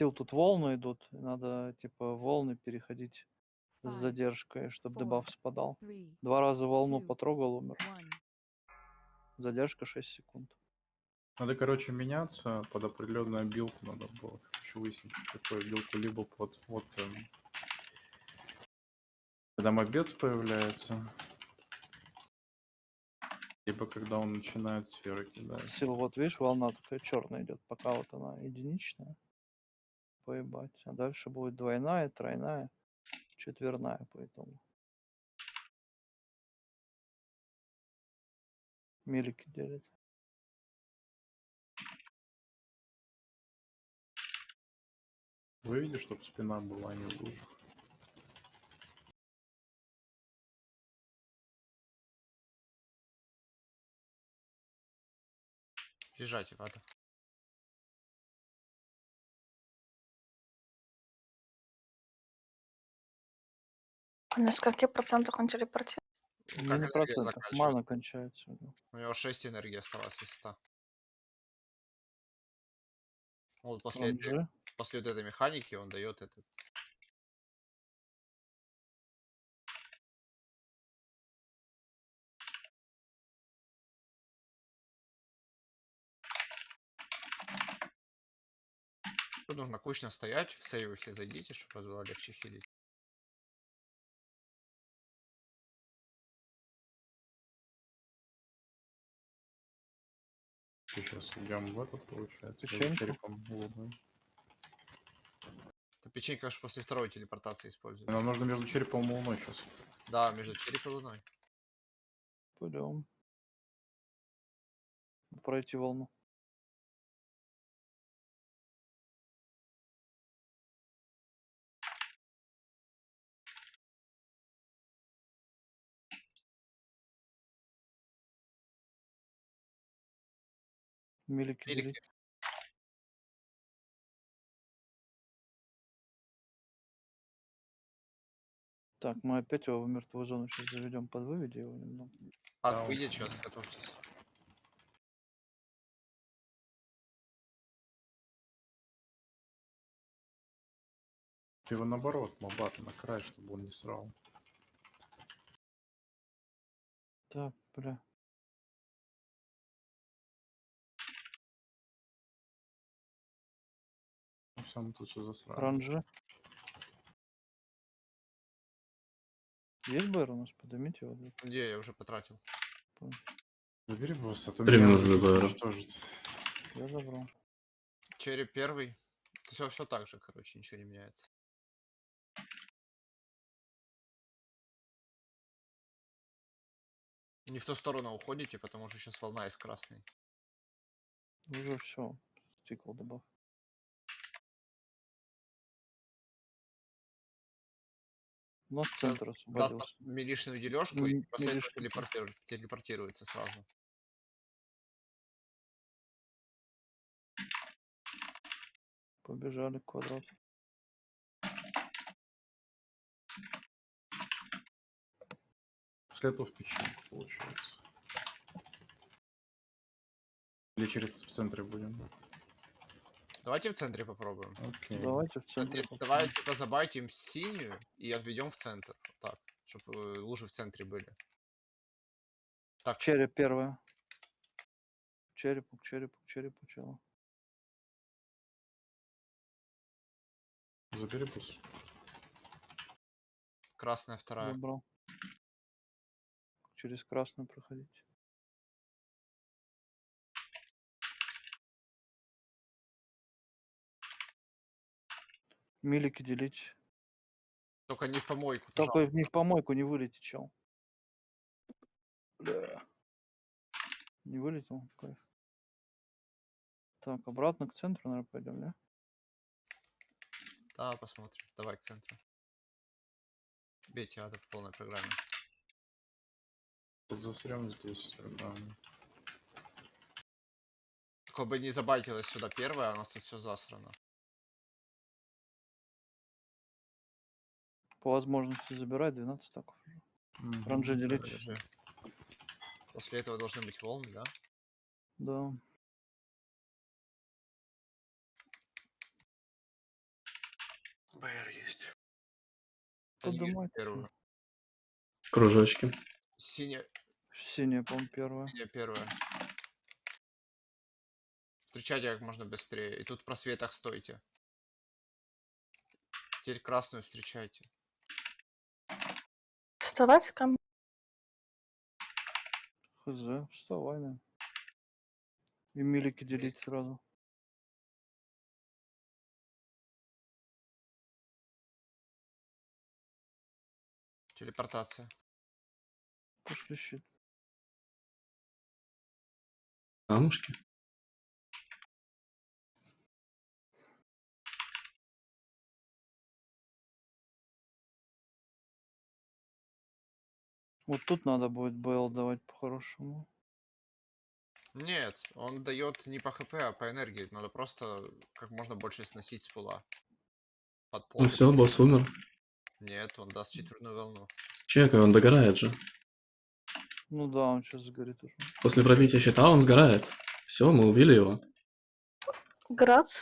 Сил тут волны идут. и Надо типа волны переходить с задержкой, чтобы four, дебаф спадал. three, Два раза волну two, потрогал, умер. one. Задержка 6 секунд. Надо, короче, меняться под определенную билку. Надо было короче, выяснить, какую билку, либо под вот эм, когда мобец появляется, либо когда он начинает сферы кидать. Сил, вот видишь, волна такая черная идет, пока вот она единичная. Поебать. А дальше будет двойная, тройная, четверная по итогу. Милики делит. Выведи, чтобы спина была а не в лужах. Вата. На скольки процентах он телепортирует? Как Не мана кончается. у него. У него 6 энергии осталось из 100. Вот после, Он этой, же после вот этой механики он дает этот. Тут нужно кучно стоять, в сейвы все зайдите, чтобы вас было легче хилить. Сейчас идем в этот, получается. Печеньку. черепом луны. Это печенька аж после второй телепортации используют. Нам нужно между черепом и луной сейчас. Да, между череп и луной. пойдем. Пройти волну. Милики. делить. Так, мы опять его в мертвую зону сейчас заведем под выведи его немного. Ад, Да, выйдет сейчас, готовьтесь. Ты его наоборот, мобат на край, чтобы он не срал. Так, бля. Мы тут все засрали. Ранжи. Есть БР у нас? Поднимите его. да, Где я уже потратил? Забери босс, а то Три минуты до БР. Я забрал. Череп первый. Все, все так же, короче, ничего не меняется. Не в ту сторону уходите, потому что сейчас волна из красной. Уже все. Стикл добав. Сейчас центр Даст освободился. нас милишную дележку и М, после этого милишку. телепортиру- телепортируется сразу. Побежали квадрат. После этого в печеньку получается. Или через в центре будем. Давайте в центре попробуем. Окей. Давайте в Да, центр. нет, попробуем. Давай типа забайтим синюю и отведем в центр. Вот так. Чтобы лужи в центре были. Так, Череп первая. К черепу, к черепу, к черепу, чего? Забери босс. красная вторая. Забрал. Через красную проходить. Милики делить. Только не в помойку. Только пожалуйста. не в помойку не вылетит, чел. Бля. Не вылетел? Кайф. Так, обратно к центру, наверное, пойдем, да? Да, посмотрим. Давай к центру. Бейте ада в полной программе. Засрем здесь тогда. Только бы не забайтилась сюда первая, а у нас тут все засрано. По возможности забирай 12 стаков. Мгм. Ранжи делить. После этого должны быть волны, да? Да. БР есть. Вижу Подумайте. первую. Кружочки. Синяя, Синяя, по-моему, первая. синяя первая. Встречайте как можно быстрее. И тут в просветах стойте. Теперь красную встречайте. Вставать ко мне. Хз, вставай, на. И милики делить сразу. Телепортация. Пошли щит. Камушки. Вот тут надо будет БЛ давать по-хорошему. Нет, он дает не по хп, а по энергии. Надо просто как можно больше сносить с пула. Под пол. Ну все, босс умер. Нет, он даст четверную волну. Чекай, он догорает же. Ну да, он сейчас сгорит уже. После пробития щита он сгорает. Все, мы убили его. Грац.